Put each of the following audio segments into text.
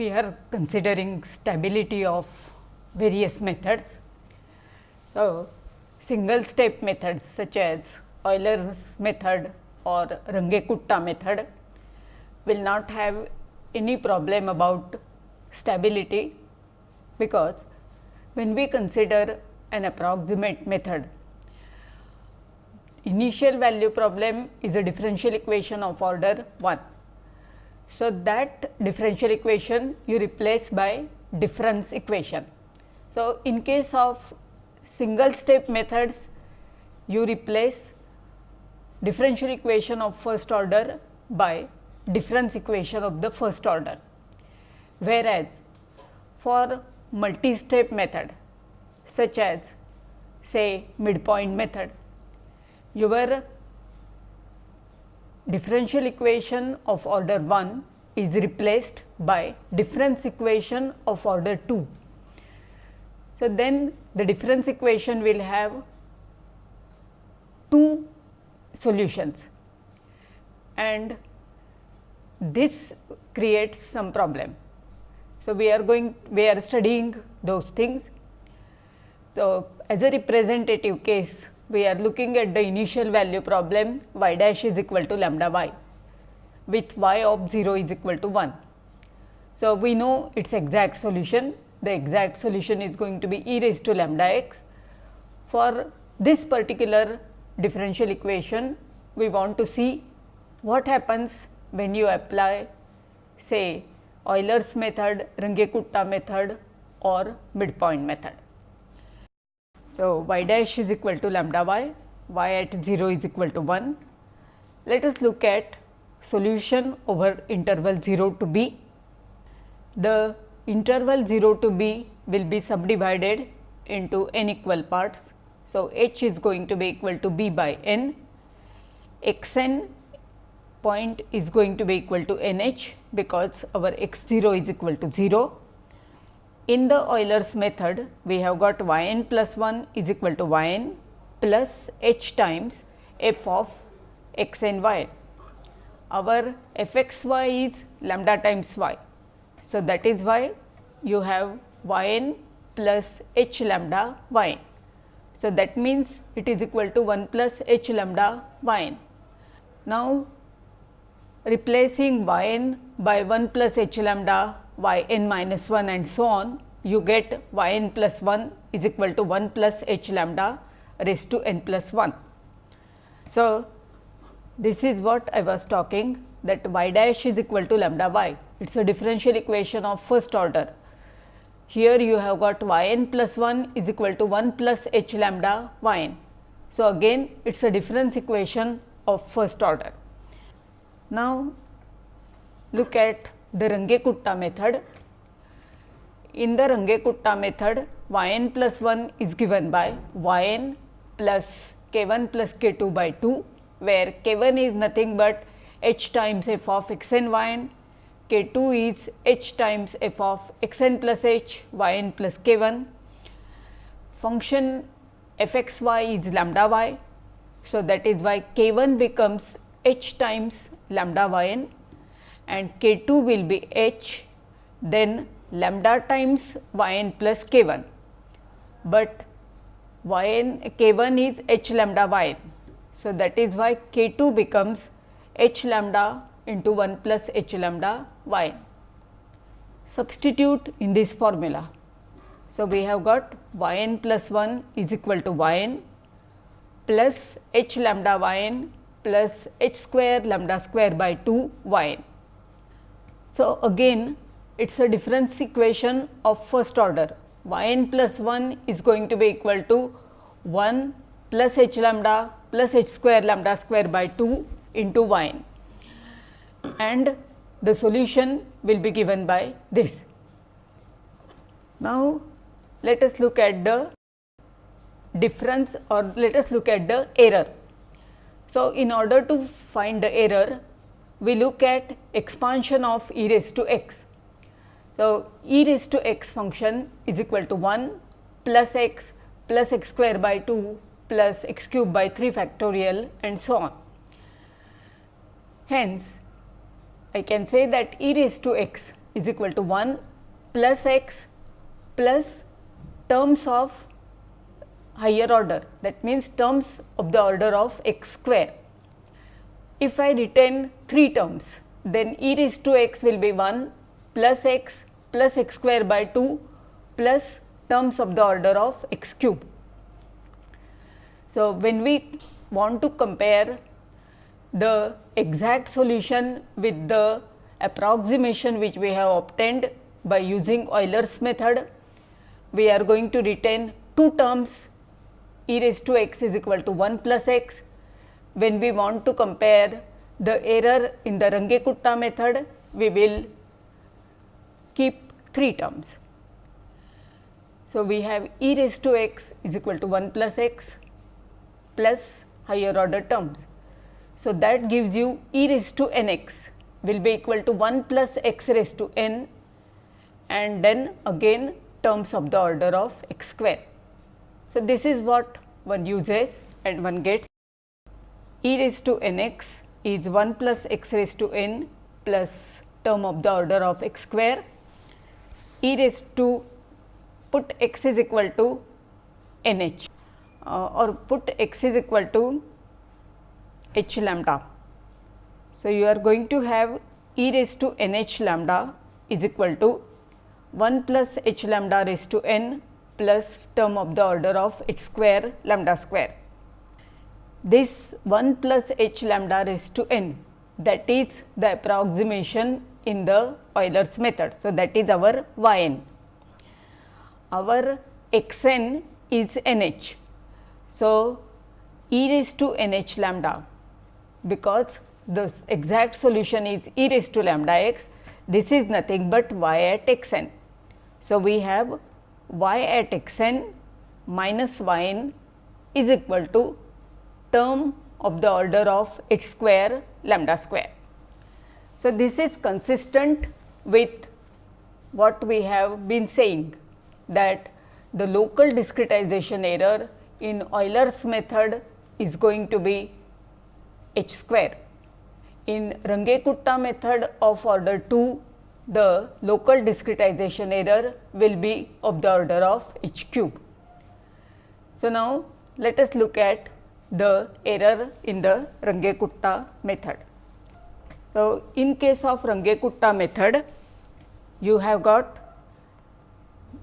we are considering stability of various methods. So, single step methods such as Euler's method or Runge-Kutta method will not have any problem about stability, because when we consider an approximate method, initial value problem is a differential equation of order 1. So, that differential equation you replace by difference equation. So, in case of single step methods you replace differential equation of first order by difference equation of the first order. Whereas, for multi step method such as say midpoint method, your differential equation of order 1 is replaced by difference equation of order 2. So, then the difference equation will have two solutions and this creates some problem. So, we are going we are studying those things. So, as a representative case we are looking at the initial value problem y dash is equal to lambda y with y of 0 is equal to 1. So, we know its exact solution the exact solution is going to be e raised to lambda x. For this particular differential equation, we want to see what happens when you apply say Euler's method, Runge-Kutta method or midpoint method. So, y dash is equal to lambda y, y at 0 is equal to 1. Let us look at solution over interval 0 to b. The interval 0 to b will be subdivided into n equal parts. So, h is going to be equal to b by n, x n point is going to be equal to n h because our x 0 is equal to 0. In the Euler's method, we have got y n plus 1 is equal to y n plus h times f of x n y. Our f x y is lambda times y. So, that is why you have y n plus h lambda y n. So, that means it is equal to 1 plus h lambda y n. Now, replacing y n by 1 plus h lambda y n minus 1 and so on, you get y n plus 1 is equal to 1 plus h lambda raised to n plus 1. So, this is what I was talking that y dash is equal to lambda y. It is a differential equation of first order. Here you have got y n plus 1 is equal to 1 plus h lambda y n. So, again it is a difference equation of first order. Now, look at the Runge-Kutta method. In the Runge-Kutta method, y n plus 1 is given by y n plus k 1 plus k 2 by 2, where k 1 is nothing but h times f of x n y n, k 2 is h times f of x n plus h y n plus k 1. Function f x y is lambda y. So, that is why k 1 becomes h times lambda y n and k 2 will be h then lambda times y n plus k 1, but y n k 1 is h lambda y n. So, that is why k 2 becomes h lambda into 1 plus h lambda y. Substitute in this formula. So, we have got y n plus 1 is equal to y n plus h lambda y n plus h square lambda square by 2 y n. So, again it is a difference equation of first order y n plus 1 is going to be equal to 1 plus h lambda plus h square lambda square by 2 into y n and the solution will be given by this. Now, let us look at the difference or let us look at the error. So, in order to find the error, we look at expansion of e raised to x. So, e raised to x function is equal to 1 plus x plus x square by 2 plus x cube by 3 factorial and so on. Hence, I can say that e raised to x is equal to 1 plus x plus terms of higher order that means terms of the order of x square. If I retain 3 terms then e raised to x will be 1 plus x plus x square by 2 plus terms of the order of x cube. So, when we want to compare the exact solution with the approximation which we have obtained by using Euler's method, we are going to retain two terms e raised to x is equal to 1 plus x. When we want to compare the error in the Runge-Kutta method, we will keep three terms. So, we have e raised to x is equal to 1 plus x plus higher order terms. So, that gives you e raised to n x will be equal to 1 plus x raised to n and then again terms of the order of x square. So, this is what one uses and one gets e raised to n x is 1 plus x raised to n plus term of the order of x square e raised to put x is equal to n h uh, or put x is equal to h lambda. So, you are going to have e raised to n h lambda is equal to 1 plus h lambda raised to n plus term of the order of h square lambda square. This 1 plus h lambda raised to n that is the approximation in the Euler's method. So, that is our y n. Our x n is n h. So, e raised to n h lambda because the exact solution is e raised to lambda x, this is nothing but y at x n. So, we have y at x n minus y n is equal to term of the order of h square lambda square. So, this is consistent with what we have been saying that the local discretization error in Euler's method is going to be h square. In Runge-Kutta method of order 2, the local discretization error will be of the order of h cube. So, now let us look at the error in the Runge-Kutta method. So, in case of Runge-Kutta method, you have got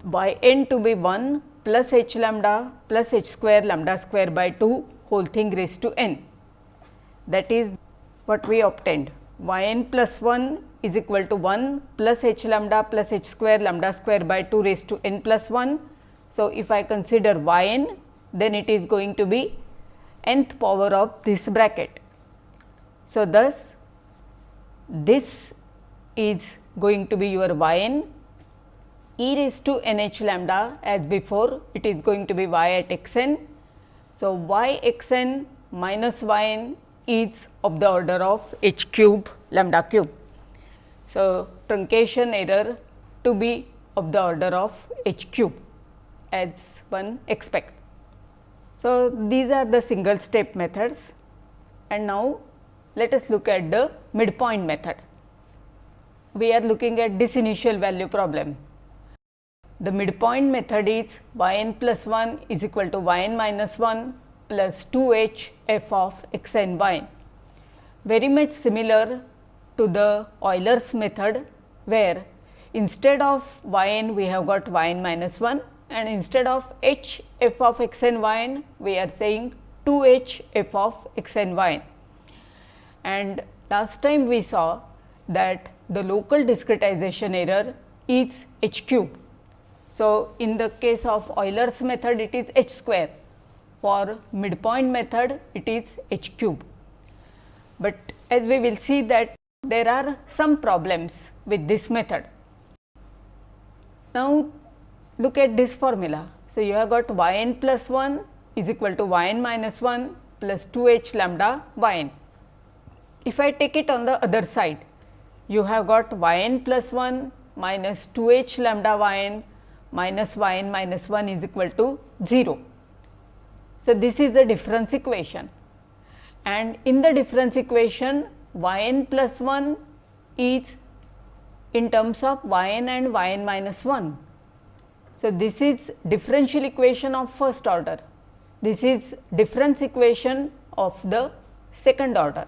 y n to be 1 plus h lambda plus h square lambda square by 2 whole thing raised to n that is what we obtained y n plus 1 is equal to 1 plus h lambda plus h square lambda square by 2 raised to n plus 1. So, if I consider y n then it is going to be nth power of this bracket. So, thus this is going to be your y n e raised to n h lambda as before it is going to be y at x n. So, y x n minus y n is of the order of h cube lambda cube. So, truncation error to be of the order of h cube as one expect. So, these are the single step methods and now let us look at the midpoint method. We are looking at this initial value problem. The midpoint method is y n plus 1 is equal to y n minus 1 plus 2 h f of x n y n. Very much similar to the Euler's method, where instead of y n we have got y n minus 1 and instead of h f of x n y n we are saying 2 h f of x n y n. And last time we saw that the local discretization error is h cube. So, in the case of Euler's method it is h square for midpoint method it is h cube. But as we will see that there are some problems with this method. Now, look at this formula. So, you have got y n plus 1 is equal to y n minus 1 plus 2 h lambda y n. If I take it on the other side, you have got y n plus 1 minus 2 h lambda y n minus y n minus 1 is equal to 0. So, this is the difference equation and in the difference equation y n plus 1 is in terms of y n and y n minus 1. So, this is differential equation of first order, this is difference equation of the second order.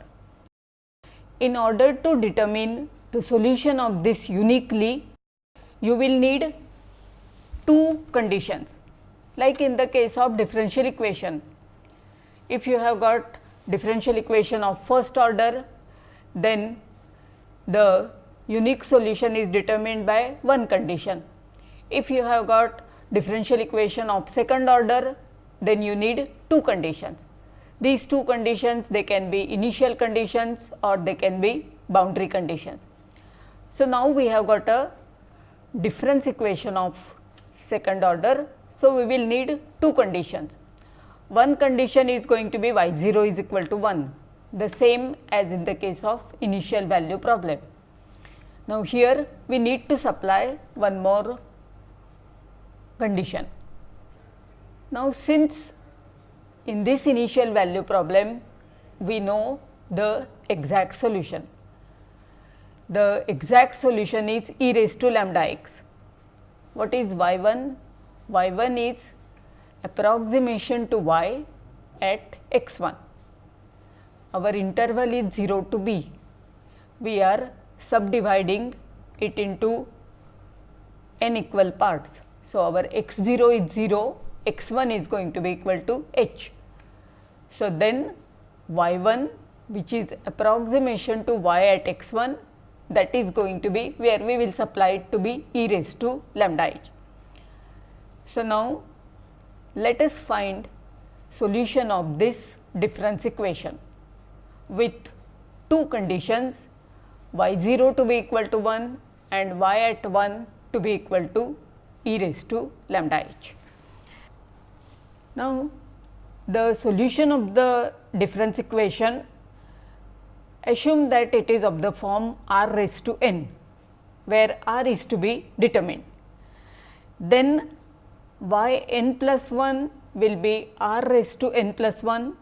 In order to determine the solution of this uniquely, you will need two conditions like in the case of differential equation. If you have got differential equation of first order, then the unique solution is determined by one condition. If you have got differential equation of second order, then you need two conditions. These two conditions they can be initial conditions or they can be boundary conditions. So, now we have got a difference equation of second order. So, we will need two conditions. One condition is going to be y 0 is equal to 1, the same as in the case of initial value problem. Now, here we need to supply one more condition. Now, since in this initial value problem we know the exact solution. The exact solution is e raised to lambda x. What is y 1? y 1 is approximation to y at x 1. Our interval is 0 to b. We are subdividing it into n equal parts. So, our x 0 is 0, x 1 is going to be equal to h. So, then y 1 which is approximation to y at x 1 that is going to be where we will supply it to be e raised to lambda h. So, now let us find solution of this difference equation with two conditions y 0 to be equal to 1 and y at 1 to be equal to e raised to lambda h. Now, the solution of the difference equation assume that it is of the form r raised to n, where r is to be determined. Then y n plus 1 will be r raised to n plus 1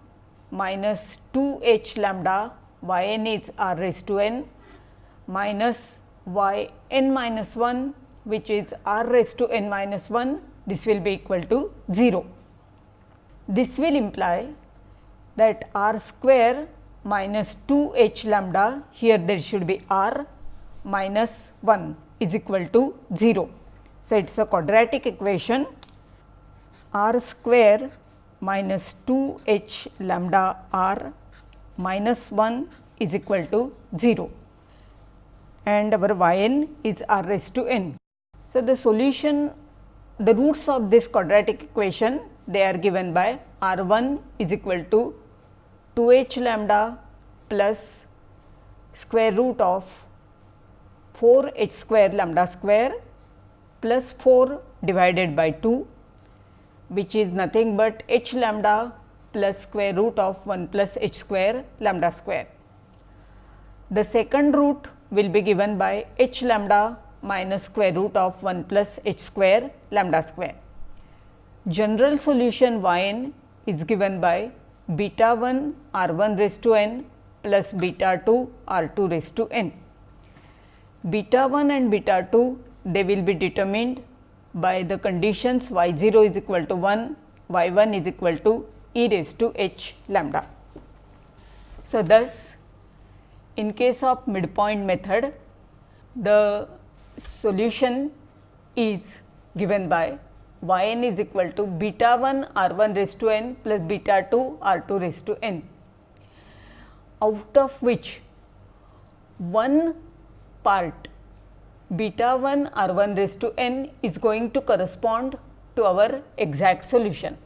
minus 2 h lambda y n is r raised to n minus y n minus 1 which is r raised to n minus 1 this will be equal to 0. This will imply that r square minus 2 h lambda here there should be r minus 1 is equal to 0. So, it is a quadratic equation r square minus 2 h lambda r minus 1 is equal to 0 and our y n is r raised to n. So, the solution the roots of this quadratic equation they are given by r 1 is equal to 2 h lambda plus square root of 4 h square lambda square plus 4 divided by 2 which is nothing but h lambda plus square root of 1 plus h square lambda square. The second root will be given by h lambda minus square root of 1 plus h square lambda square. General solution y n is given by beta 1 r 1 raised to n plus beta 2 r 2 raised to n. Beta 1 and beta 2 they will be determined by the conditions y 0 is equal to 1, y 1 is equal to e raised to h lambda. So, thus in case of midpoint method, the solution is given by y n is equal to beta 1 r 1 raised to n plus beta 2 r 2 raised to n, out of which one part beta 1 r 1 raised to n is going to correspond to our exact solution.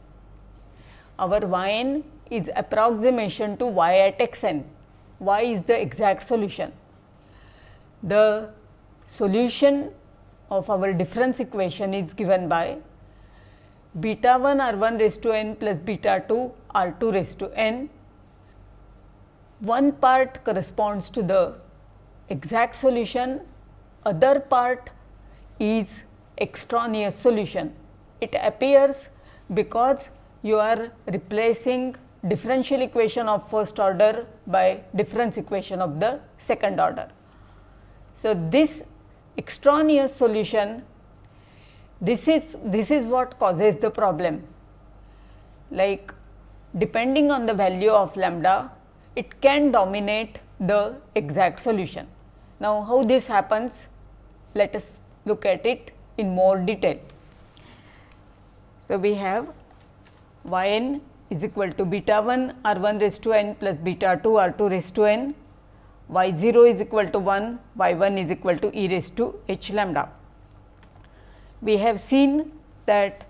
Our y n is approximation to y at x n, y is the exact solution. The solution of our difference equation is given by beta 1 r 1 raised to n plus beta 2 r 2 raised to n. One part corresponds to the exact solution other part is extraneous solution. It appears because you are replacing differential equation of first order by difference equation of the second order. So, this extraneous solution, this is this is what causes the problem. Like depending on the value of lambda, it can dominate the exact solution. Now, how this happens? Let us look at it in more detail. So, we have y n is equal to beta 1 r 1 raised to n plus beta 2 r 2 raised to n, y 0 is equal to 1, y 1 is equal to e raised to h lambda. We have seen that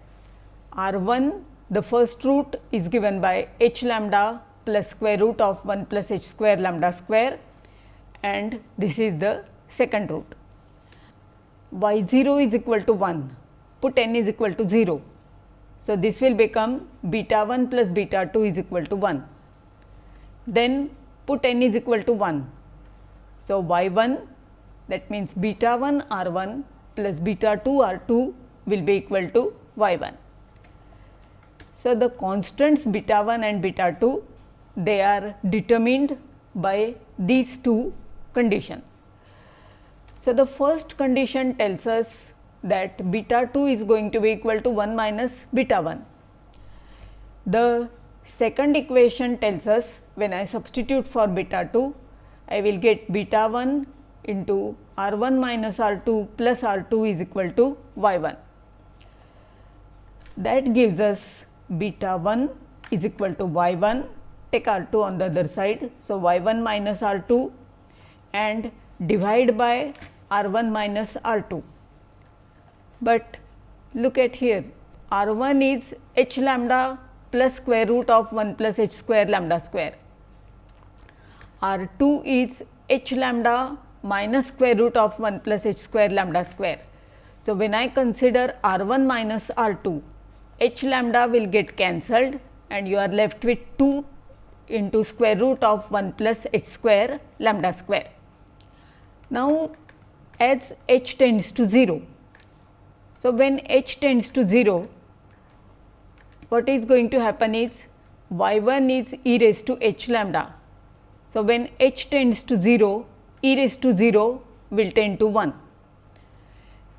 r 1 the first root is given by h lambda plus square root of 1 plus h square lambda square and this is the second root. y 0 is equal to 1, put n is equal to 0. So, this will become beta 1 plus beta 2 is equal to 1. Then put n is equal to 1. So, y 1 that means beta 1 r 1 plus beta 2 r 2 will be equal to y 1. So, the constants beta 1 and beta 2 they are determined by these two conditions. So, the first condition tells us that beta 2 is going to be equal to 1 minus beta 1. The second equation tells us when I substitute for beta 2, I will get beta 1 into r 1 minus r 2 plus r 2 is equal to y 1. That gives us beta 1 is equal to y 1 take r 2 on the other side. So, y 1 minus r 2 and divide by r 1 minus r 2. But look at here r 1 is h lambda plus square root of 1 plus h square lambda square. R 2 is h lambda minus square root of 1 plus h square lambda square. So, when I consider r 1 minus r 2, h lambda will get cancelled and you are left with 2 into square root of 1 plus h square lambda square. Now, as h tends to 0. So, when h tends to 0, what is going to happen is y 1 is e raised to h lambda. So, when h tends to 0, e raised to 0 will tend to 1.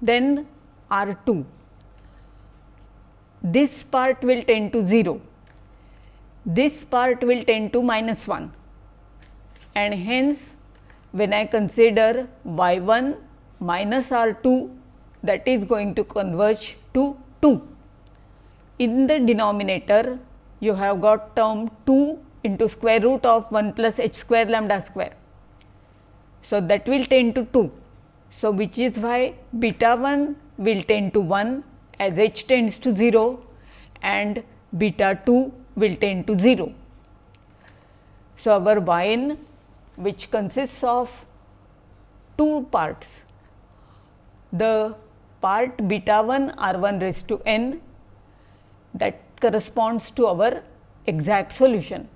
Then R 2, this part will tend to 0 this part will tend to minus 1 and hence when I consider y 1 minus r 2 that is going to converge to 2. In the denominator you have got term 2 into square root of 1 plus h square lambda square. So, that will tend to 2. So, which is why beta 1 will tend to 1 as h tends to 0 and beta 2 will tend to 0. So, our y n which consists of two parts, the part beta 1 r 1 raised to n that corresponds to our exact solution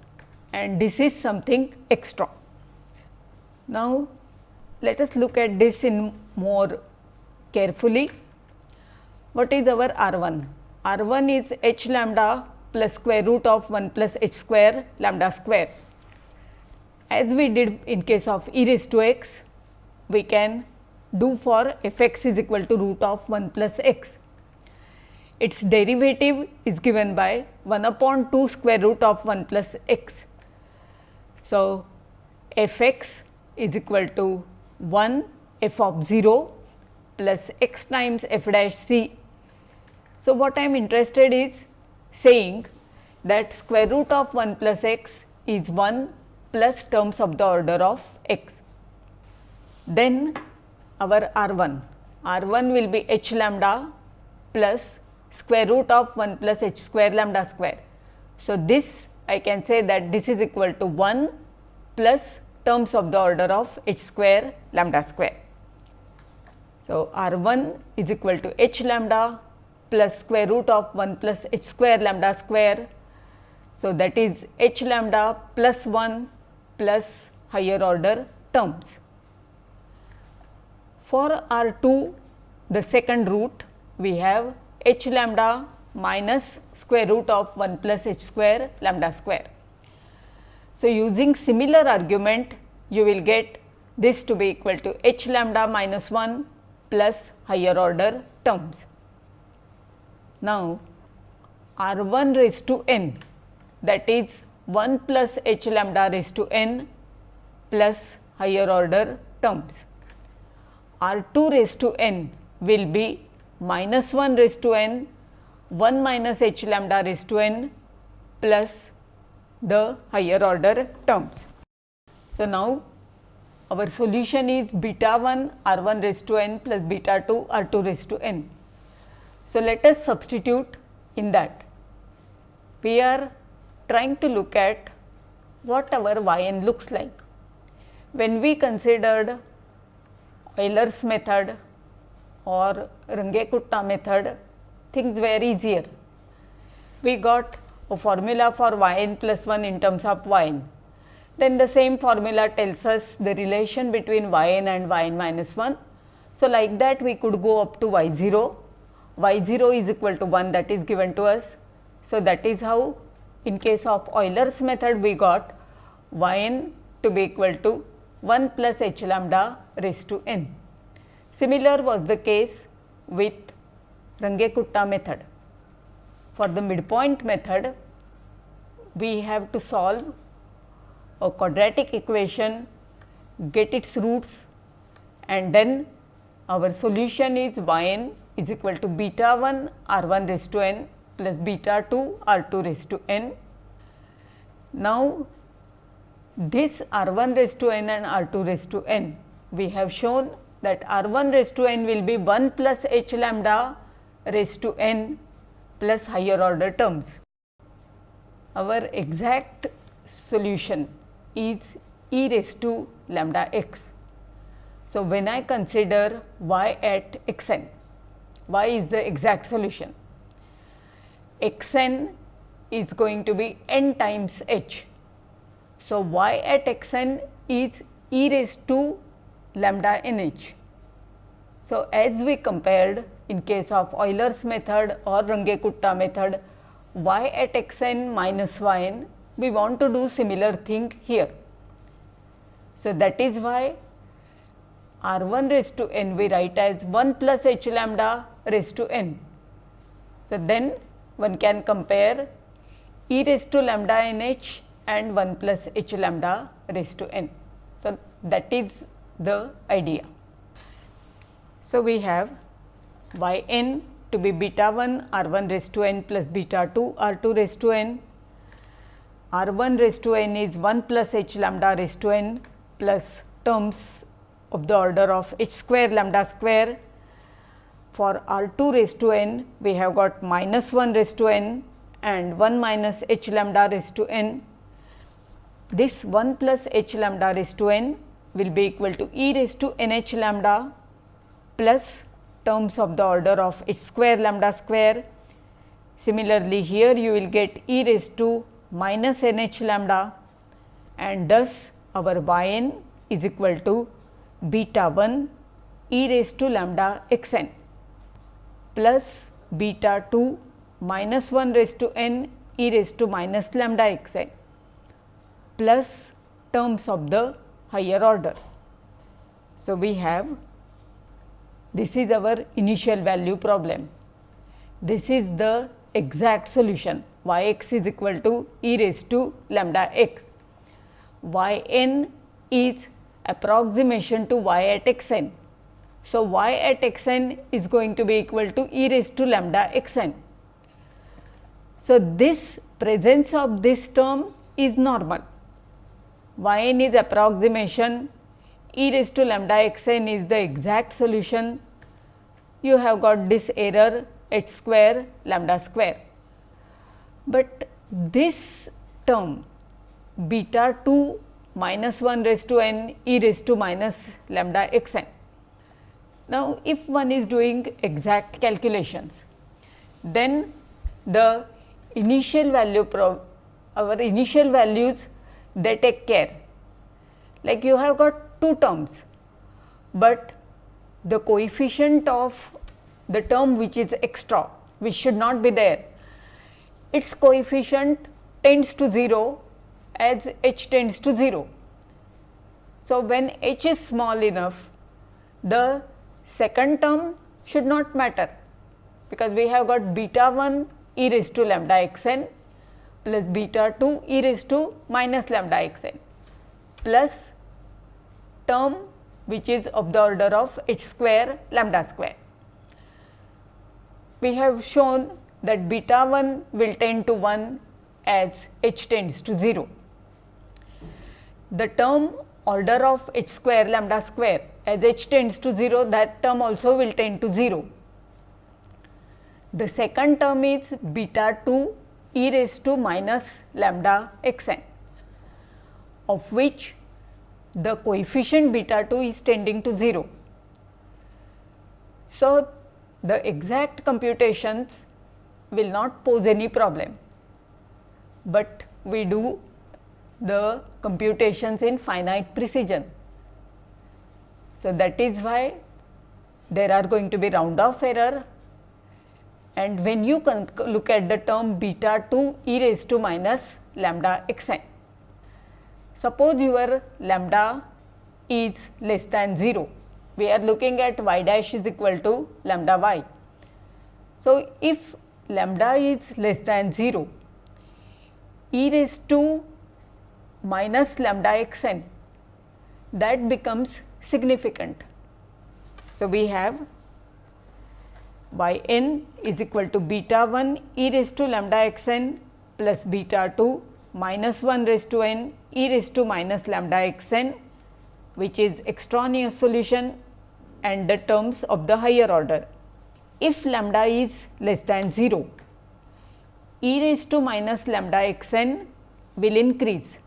and this is something extra. Now, let us look at this in more carefully. What is our r 1? r 1 is h lambda plus square root of 1 plus h square lambda square. As we did in case of e raised to x, we can do for f x is equal to root of 1 plus x. Its derivative is given by 1 upon 2 square root of 1 plus x. So, f x is equal to 1 f of 0 plus x times f dash c. So, what I am interested is saying that square root of 1 plus x is 1 plus terms of the order of x. Then our R 1, R 1 will be h lambda plus square root of 1 plus h square lambda square. So, this I can say that this is equal to 1 plus terms of the order of h square lambda square. So, R 1 is equal to h lambda plus square root of 1 plus h square lambda square. So, that is h lambda plus 1 plus higher order terms. For R 2 the second root we have h lambda minus square root of 1 plus h square lambda square. So, using similar argument you will get this to be equal to h lambda minus 1 plus higher order terms. Now, r 1 raised to n that is 1 plus h lambda raised to n plus higher order terms. r 2 raised to n will be minus 1 raised to n 1 minus h lambda raised to n plus the higher order terms. So, now our solution is beta 1 r 1 raised to n plus beta 2 r 2 raised to n. So, let us substitute in that. We are trying to look at what our y n looks like. When we considered Euler's method or Runge-Kutta method, things were easier. We got formula for y n plus 1 in terms of y n. Then the same formula tells us the relation between y n and y n minus 1. So, like that we could go up to y 0, y 0 is equal to 1 that is given to us. So, that is how in case of Euler's method we got y n to be equal to 1 plus h lambda raised to n. Similar was the case with Runge-Kutta method. For the midpoint method, we have to solve a quadratic equation, get its roots and then our solution is y n is equal to beta 1 r 1 raised to n plus beta 2 r 2 raised to n. Now, this r 1 raised to n and r 2 raised to n, we have shown that r 1 raised to n will be 1 plus h lambda raised to n plus higher order terms. Our exact solution is e raised to lambda x. So, when I consider y at x n, y is the exact solution. x n is going to be n times h. So, y at x n is e raised to lambda n h. So, as we compared in case of Euler's method or Runge-Kutta method y at x n minus y n, we want to do similar thing here. So, that is why r 1 raised to n we write as 1 plus h lambda raised to n. So, then one can compare e raised to lambda n h and 1 plus h lambda raised to n. So, that is the idea. So, we have y n to be beta 1 r 1 raised to n plus beta 2 r 2 raised to n, r 1 raised to n is 1 plus h lambda raised to n plus terms of the order of h square lambda square. For r 2 raised to n, we have got minus 1 raised to n and 1 minus h lambda raised to n. This 1 plus h lambda raised to n will be equal to e raised to n h lambda plus terms of the order of h square lambda square. Similarly, here you will get e raised to minus n h lambda and thus our y n is equal to beta 1 e raised to lambda x n plus beta 2 minus 1 raised to n e raised to minus lambda x n plus terms of the higher order. So, we have this is our initial value problem. This is the exact solution y x is equal to e raised to lambda x. y n is approximation to y at x n. So, y at x n is going to be equal to e raised to lambda x n. So, this presence of this term is normal. y n is approximation, e raised to lambda x n is the exact solution you have got this error h square lambda square. But this term beta 2 minus 1 raised to n e raised to minus lambda x n. Now, if one is doing exact calculations, then the initial value our initial values they take care like you have got two terms, but the coefficient of the term which is extra which should not be there its coefficient tends to 0 as h tends to 0. So, when h is small enough the second term should not matter because we have got beta 1 e raised to lambda x n plus beta 2 e raised to minus lambda x n plus term which is of the order of h square lambda square. We have shown that beta 1 will tend to 1 as h tends to 0. The term order of h square lambda square as h tends to 0 that term also will tend to 0. The second term is beta 2 e raised to minus lambda x n of which the coefficient beta 2 is tending to 0. So, the exact computations will not pose any problem, but we do the computations in finite precision. So, that is why there are going to be round off error and when you look at the term beta 2 e raised to minus lambda x n. Suppose your lambda is less than 0, we are looking at y dash is equal to lambda y. So, if lambda is less than 0, e raised to minus lambda x n that becomes significant. So, we have y n is equal to beta 1 e raised to lambda x n plus beta 2 minus 1 raised to n e raised to minus lambda x n which is extraneous solution and the terms of the higher order. If lambda is less than 0, e raised to minus lambda x n will increase.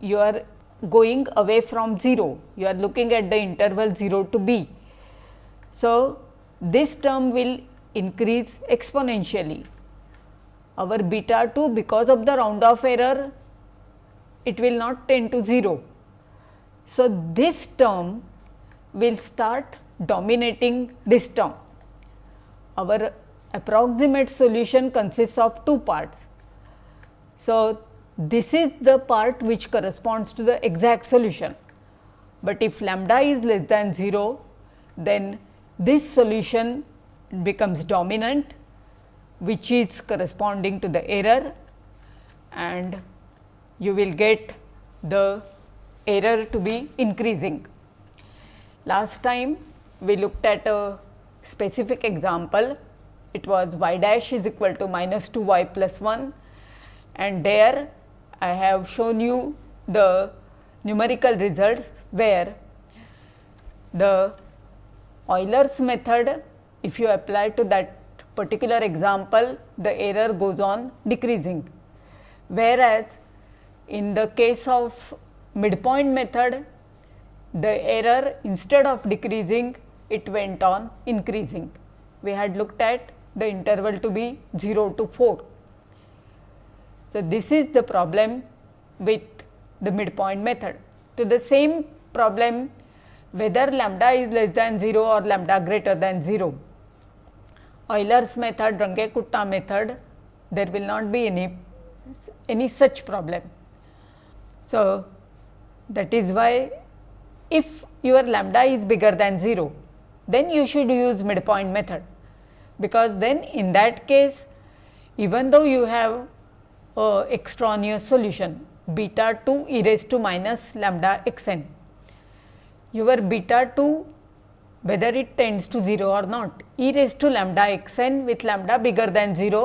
You are going away from 0, you are looking at the interval 0 to b. So, this term will increase exponentially our beta 2 because of the round off error it will not tend to 0. So, this term will start dominating this term. Our approximate solution consists of two parts. So, this is the part which corresponds to the exact solution, but if lambda is less than 0, then this solution becomes dominant which is corresponding to the error and you will get the error to be increasing. Last time we looked at a specific example, it was y dash is equal to minus 2 y plus 1 and there I have shown you the numerical results where the Euler's method if you apply to that particular example the error goes on decreasing. Whereas, in the case of midpoint method the error instead of decreasing it went on increasing. We had looked at the interval to be 0 to 4. So, this is the problem with the midpoint method. To the same problem whether lambda is less than 0 or lambda greater than 0 Euler's method, Runge-Kutta method, there will not be any, any such problem. So, that is why if your lambda is bigger than 0, then you should use midpoint method, because then in that case even though you have a extraneous solution beta 2 e raised to minus lambda x n, your beta 2 whether it tends to 0 or not e raised to lambda x n with lambda bigger than 0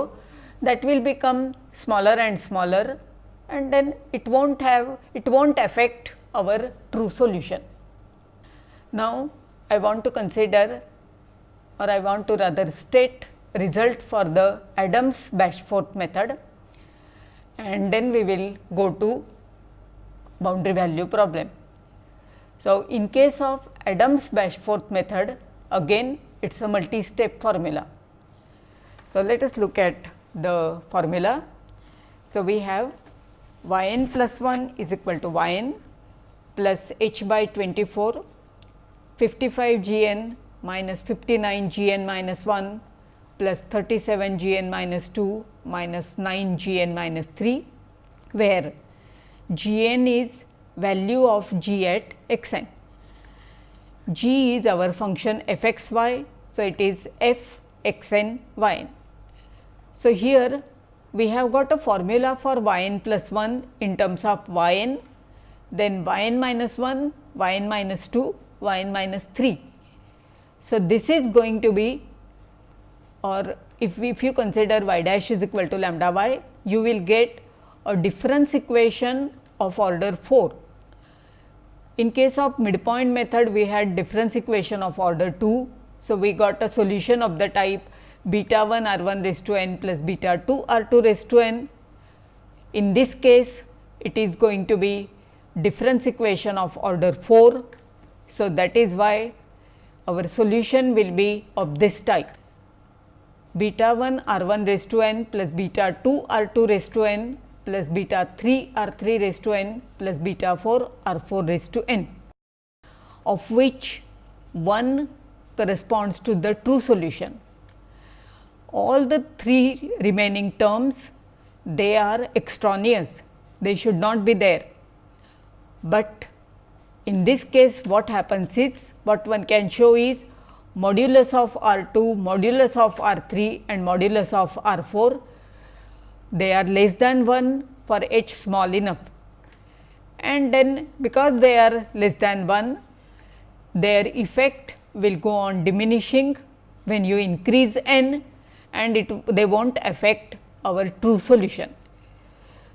that will become smaller and smaller and then it will not have it will not affect our true solution. Now, I want to consider or I want to rather state result for the Adams Bashforth method and then we will go to boundary value problem. So, in case of Adams Bashforth method again it is a multi-step formula. So, let us look at the formula. So, we have y n plus 1 is equal to y n plus h by 24 55 g n minus 59 g n minus 1 plus 37 g n minus 2 minus 9 g n minus 3, where g n is value of g at x n. g is our function f x y. So, it is f x n y n. So, here we have got a formula for y n plus 1 in terms of y n, then y n minus 1, y n minus 2, y n minus 3. So, this is going to be or if, we, if you consider y dash is equal to lambda y, you will get a difference equation of order 4. In case of midpoint method, we had difference equation of order 2. So, we got a solution of the type beta 1 r 1 raised to n plus beta 2 r 2 raised to n. In this case, it is going to be difference equation of order 4. So, that is why our solution will be of this type beta 1 r 1 raised to n plus beta 2 r 2 raised to n plus beta 3 r 3 raised to n plus beta 4 r 4 raised to n, of which one corresponds to the true solution. All the three remaining terms they are extraneous, they should not be there. But in this case what happens is what one can show is modulus of R 2, modulus of R 3 and modulus of R 4, they are less than 1 for h small enough. And then because they are less than 1, their effect will go on diminishing when you increase n and it they will not affect our true solution.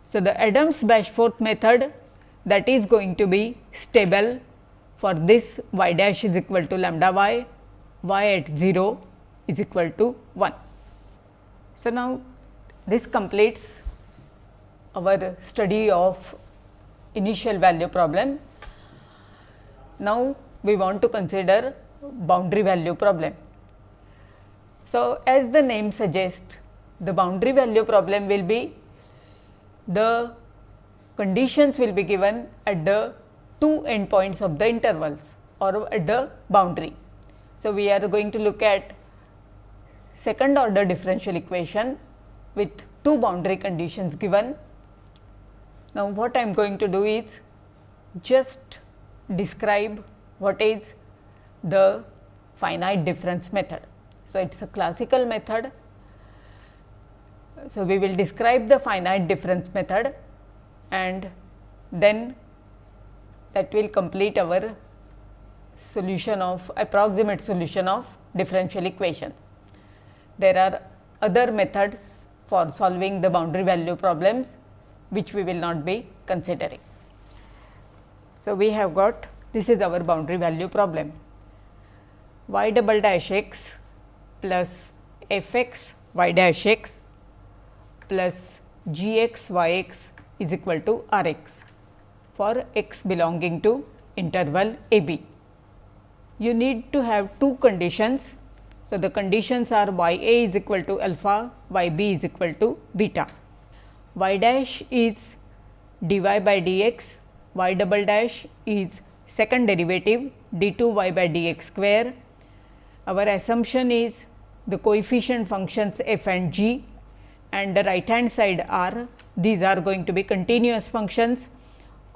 So, the Adams Bashforth method that is going to be stable for this y dash is equal to lambda y y at 0 is equal to 1. So, now this completes our study of initial value problem. Now, we want to consider boundary value problem. So, as the name suggests the boundary value problem will be the conditions will be given at the two endpoints of the intervals or at the boundary. So, we are going to look at second order differential equation with two boundary conditions given. Now, what I am going to do is just describe what is the finite difference method. So, it is a classical method. So, we will describe the finite difference method and then that will complete our solution of approximate solution of differential equation. There are other methods for solving the boundary value problems which we will not be considering. So, we have got this is our boundary value problem y double dash x plus f x y dash x plus g x y x is equal to r x for x belonging to interval a b you need to have two conditions. So, the conditions are y a is equal to alpha, y b is equal to beta. y dash is dy by dx, y double dash is second derivative d 2 y by dx square. Our assumption is the coefficient functions f and g and the right hand side are these are going to be continuous functions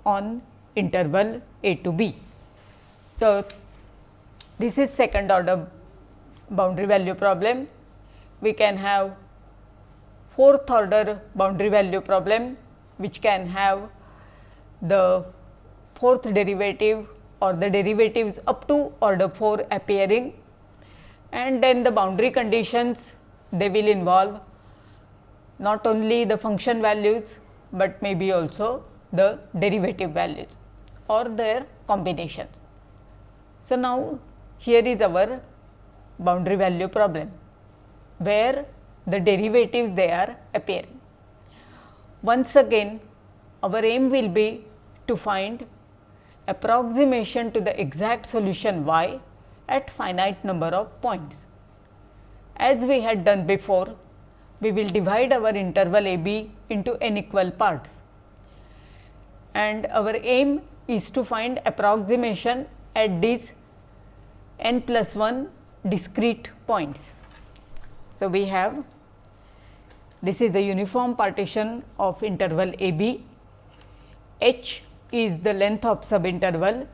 on interval a to b. So, this is second order boundary value problem. We can have fourth order boundary value problem, which can have the fourth derivative or the derivatives up to order 4 appearing and then the boundary conditions they will involve not only the function values, but maybe also the derivative values or their combination. So, now here is our boundary value problem, where the derivatives they are appearing. Once again our aim will be to find approximation to the exact solution y at finite number of points. As we had done before, we will divide our interval a b into n equal parts and our aim is to find approximation at these n plus 1 discrete points. So, we have this is the uniform partition of interval a b, h is the length of subinterval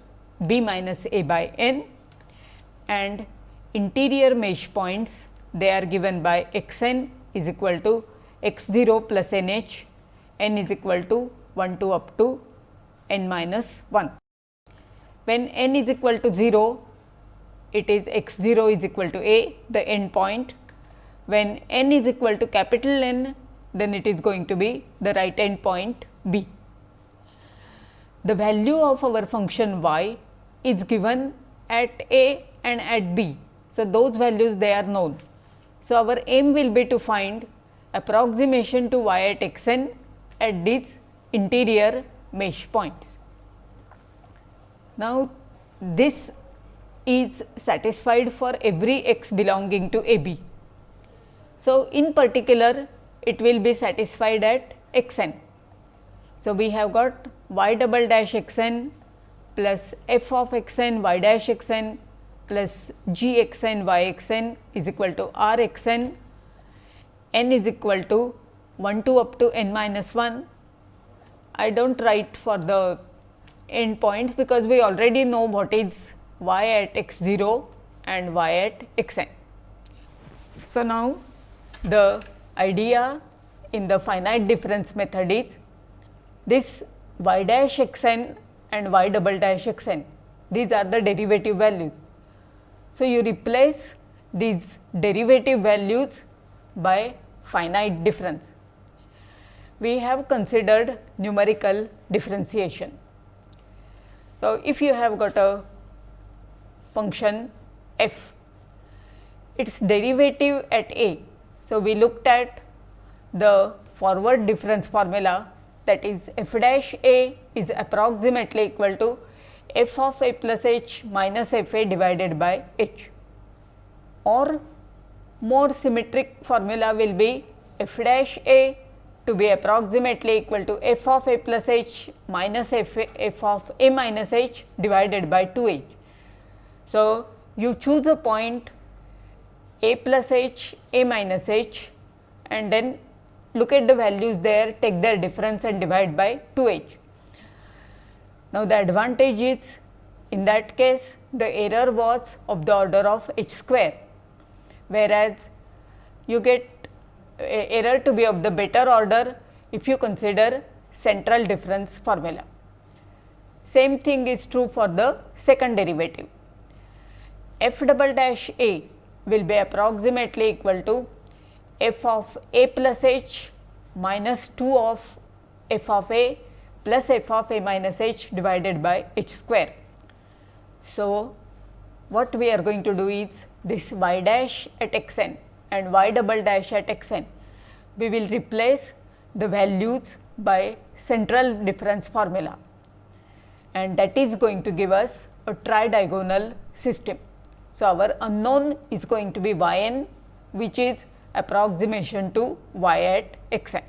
b minus a by n and interior mesh points they are given by x n is equal to x 0 plus n h n is equal to 1 to up to n minus 1. When n is equal to 0 it is x 0 is equal to a the end point. When n is equal to capital N then it is going to be the right end point b. The value of our function y is given at a and at b. So, those values they are known. So, our aim will be to find approximation to y at x n at these interior mesh points. Now, this is satisfied for every x belonging to a b. So, in particular it will be satisfied at x n. So, we have got y double dash x n plus f of x n y dash x n plus g x n y x n is equal to r x n, n is equal to 1 to up to n minus 1. I do not write for the end points because we already know what is y at x 0 and y at x n. So, now the idea in the finite difference method is this y dash x n and y double dash x n these are the derivative values. So, you replace these derivative values by finite difference. We have considered numerical differentiation. So, if you have got a function f, its derivative at a. So, we looked at the forward difference formula that is f dash a is approximately equal to f of a plus h minus f a divided by h or more symmetric formula will be f dash a to be approximately equal to f of a plus h minus f, f of a minus h divided by 2 h. So, you choose a point a plus h, a minus h and then look at the values there, take their difference and divide by 2 h. Now, the advantage is in that case the error was of the order of h square, whereas you get error to be of the better order if you consider central difference formula. Same thing is true for the second derivative. F double dash a will be approximately equal to f of a plus h minus 2 of f of a plus f of a minus h divided by h square. So, what we are going to do is this y dash at x n and y double dash at x n, we will replace the values by central difference formula and that is going to give us a tridiagonal system. So, our unknown is going to be y n which is approximation to y at x n.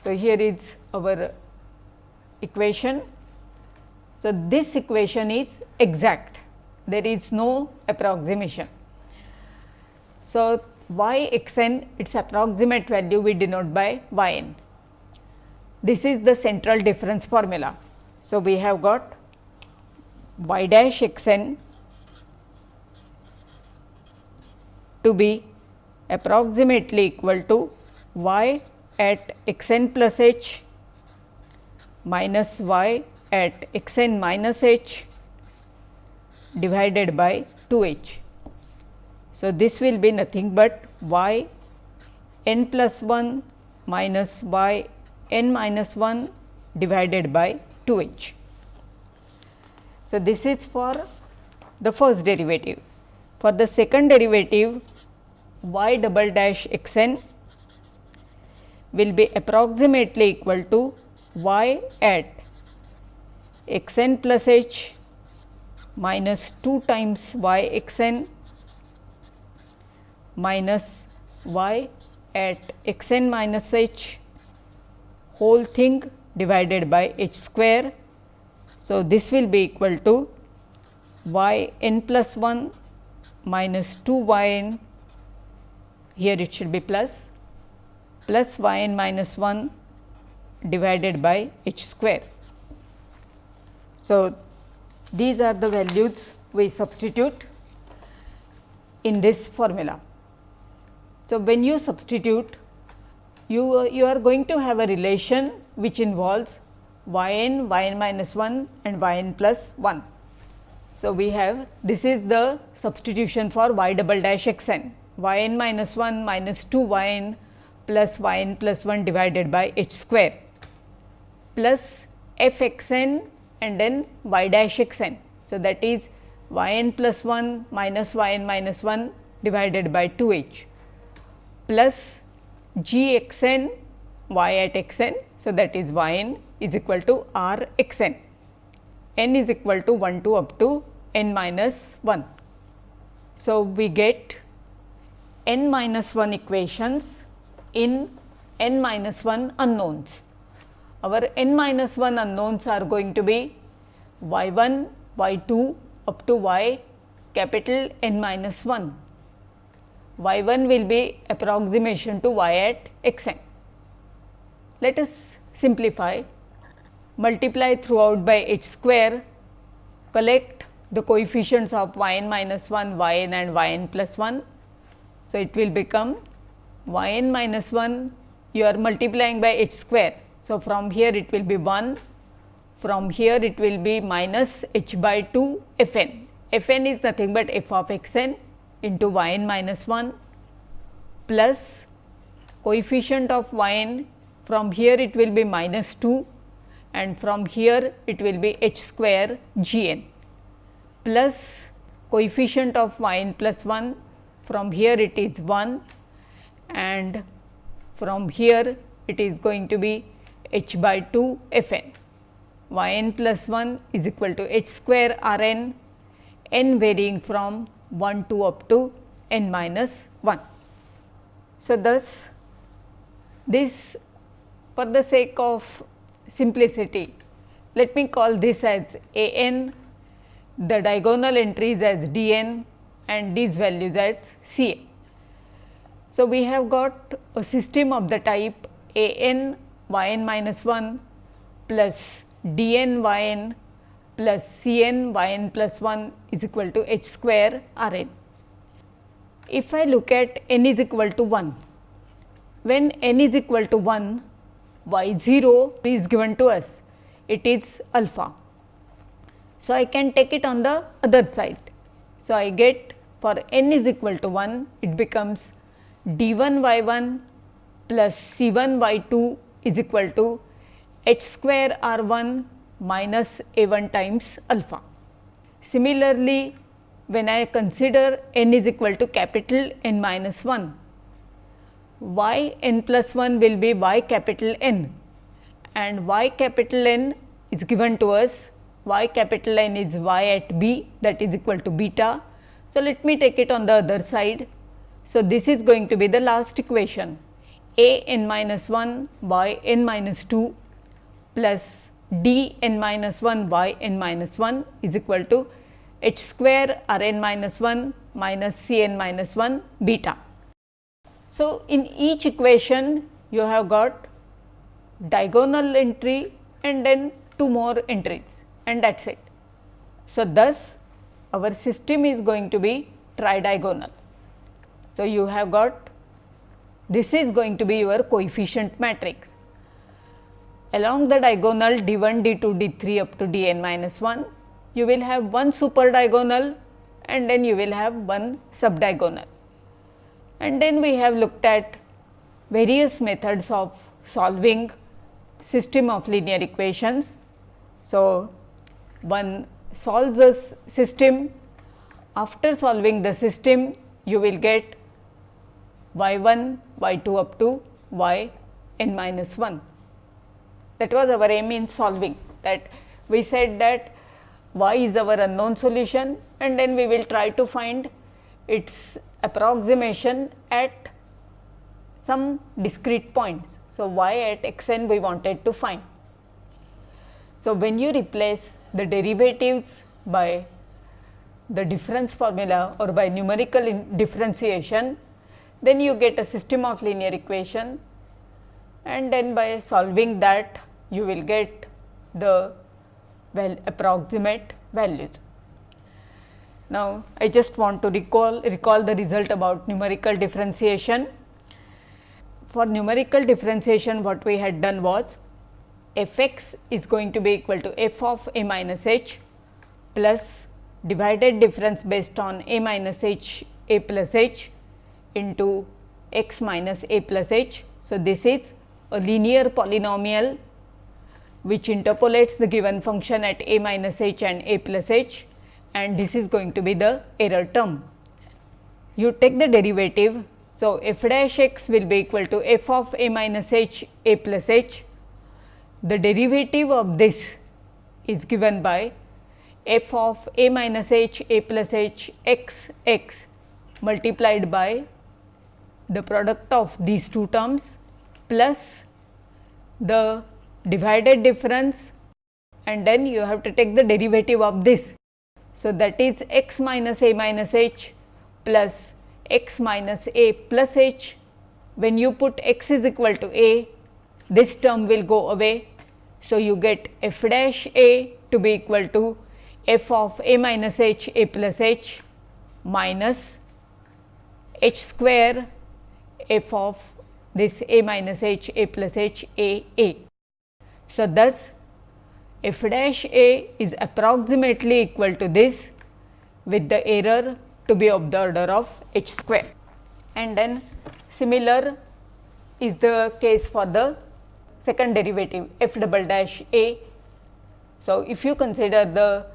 So, here is our equation. So, this equation is exact, there is no approximation. So, y x n its approximate value we denote by y n. This is the central difference formula. So, we have got y dash x n to be approximately equal to y at x n plus h minus y at x n minus h divided by 2 h. So, this will be nothing but y n plus 1 minus y n minus 1 divided by 2 h. So, this is for the first derivative. For the second derivative y double dash x n will be approximately equal to y at x n plus h minus 2 times y x n minus y at x n minus h whole thing divided by h square. So, this will be equal to y n plus 1 minus 2 y n here it should be plus plus y n minus 1 divided by h square. So, these are the values we substitute in this formula. So, when you substitute you, you are going to have a relation which involves y n, y n minus 1 and y n plus 1. So, we have this is the substitution for y double dash x n y n minus 1 minus 2 y n plus y n plus 1 divided by h square plus f x n and then y dash x n. So, that is y n plus 1 minus y n minus 1 divided by 2 h plus g x n y at x n. So, that is y n is equal to r x n, n is equal to 1 to up to n minus 1. So, we get n minus 1 equations in n minus 1 unknowns. Our n minus 1 unknowns are going to be y 1, y 2 up to y capital N minus 1 y 1 will be approximation to y at x n. Let us simplify, multiply throughout by h square, collect the coefficients of y n minus 1, y n and y n plus 1. So, it will become y n minus 1 you are multiplying by h square. So, from here it will be 1, from here it will be minus h by 2 f n. f n is nothing but f of x n into y n minus 1 plus coefficient of y n from here it will be minus 2 and from here it will be h square g n plus coefficient of y n plus 1 from here it is 1 and from here it is going to be h by 2 f n y n plus 1 is equal to h square r n n varying from 1 to up to n minus 1. So, thus this for the sake of simplicity, let me call this as a n, the diagonal entries as d n and these values as c n. So, we have got a system of the type a n y n minus 1 plus d n y n plus C n y n plus 1 is equal to h square r n. If I look at n is equal to 1, when n is equal to 1, y 0 is given to us, it is alpha. So, I can take it on the other side. So, I get for n is equal to 1, it becomes d 1 y 1 plus c 1 y 2 is equal to h square r 1 minus a 1 times alpha. Similarly, when I consider n is equal to capital N minus 1, y n plus 1 will be y capital N and y capital N is given to us y capital N is y at b that is equal to beta. So, let me take it on the other side. So, this is going to be the last equation a n minus 1 y n minus 2 plus d n minus 1 y n minus 1 is equal to h square r n minus 1 minus c n minus 1 beta. So, in each equation you have got diagonal entry and then two more entries and that is it. So, thus our system is going to be tridiagonal. So, you have got this is going to be your coefficient matrix along the diagonal d 1, d 2, d 3 up to d n minus 1, you will have one super diagonal and then you will have one sub diagonal. And then we have looked at various methods of solving system of linear equations. So, one solves a system, after solving the system you will get y 1, y 2 up to y n minus 1 that was our aim in solving that we said that y is our unknown solution and then we will try to find its approximation at some discrete points. So, y at x n we wanted to find. So, when you replace the derivatives by the difference formula or by numerical differentiation, then you get a system of linear equation and then by solving that you will get the well approximate values. Now, I just want to recall recall the result about numerical differentiation. For numerical differentiation what we had done was f x is going to be equal to f of a minus h plus divided difference based on a minus h a plus h into x minus a plus h. So, this is a linear polynomial which interpolates the given function at a minus h and a plus h and this is going to be the error term. You take the derivative. So, f dash x will be equal to f of a minus h a plus h. The derivative of this is given by f of a minus h a plus h x x multiplied by the product of these two terms plus the divided difference and then you have to take the derivative of this. So, that is x minus a minus h plus x minus a plus h. When you put x is equal to a, this term will go away. So, you get f dash a to be equal to f of a minus h a plus h minus h square f of this a minus h a plus h a a. So, thus f dash a is approximately equal to this with the error to be of the order of h square and then similar is the case for the second derivative f double dash a. So, if you consider the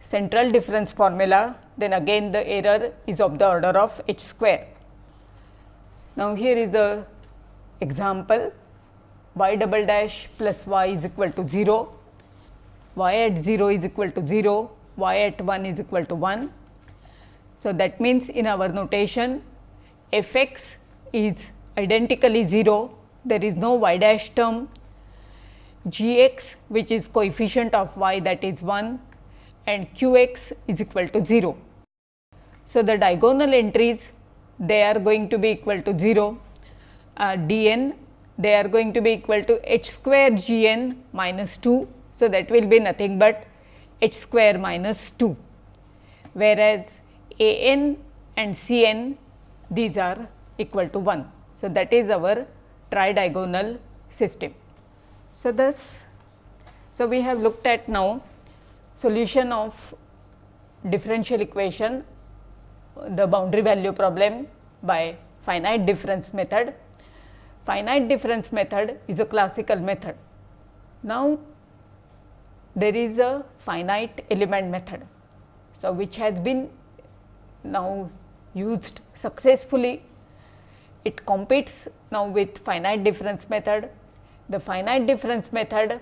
central difference formula then again the error is of the order of h square. Now, here is the example y double dash plus y is equal to 0 y at 0 is equal to 0, y at 1 is equal to 1. So, that means in our notation f x is identically 0, there is no y dash term, g x which is coefficient of y that is 1 and q x is equal to 0. So, the diagonal entries they are going to be equal to 0, uh, d n they are going to be equal to h square g n minus 2 so, that will be nothing but h square minus 2, whereas a n and c n these are equal to 1. So, that is our tridiagonal system. So, thus, so we have looked at now solution of differential equation the boundary value problem by finite difference method. Finite difference method is a classical method. Now, there is a finite element method. So, which has been now used successfully. It competes now with finite difference method. The finite difference method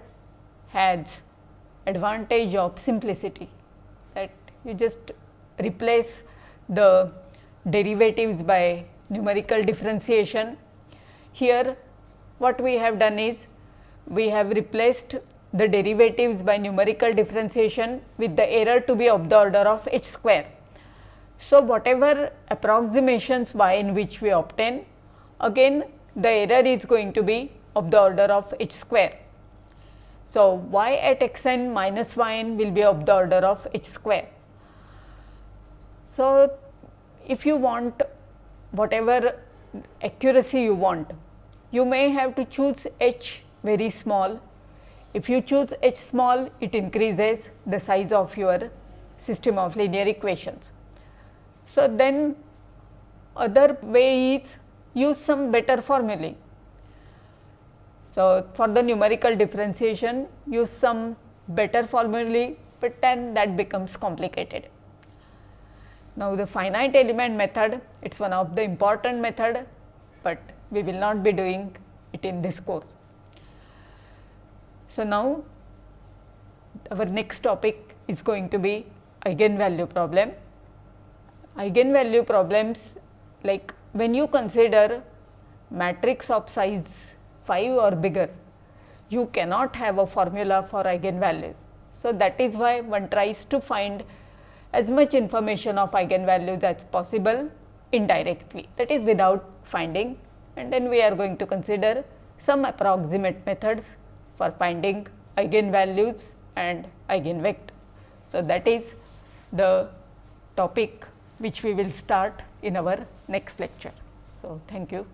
has advantage of simplicity that you just replace the derivatives by numerical differentiation. Here what we have done is we have replaced the derivatives by numerical differentiation with the error to be of the order of h square. So, whatever approximations y in which we obtain again the error is going to be of the order of h square. So, y at x n minus y n will be of the order of h square. So, if you want whatever accuracy you want, you may have to choose h very small if you choose h small, it increases the size of your system of linear equations. So, then other way is use some better formulae. So, for the numerical differentiation use some better formulae, but then that becomes complicated. Now, the finite element method it is one of the important method, but we will not be doing it in this course. So, now our next topic is going to be eigenvalue problem. Eigenvalue problems like when you consider matrix of size 5 or bigger, you cannot have a formula for eigenvalues. So, that is why one tries to find as much information of eigenvalues as possible indirectly that is without finding and then we are going to consider some approximate methods for finding eigenvalues and eigenvectors. So, that is the topic which we will start in our next lecture. So, thank you.